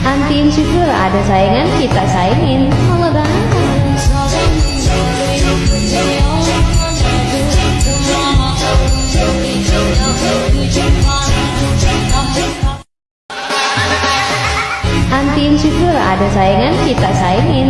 Anti insecure ada saingan kita saingin. Halo banget Anti insecure ada saingan kita saingin.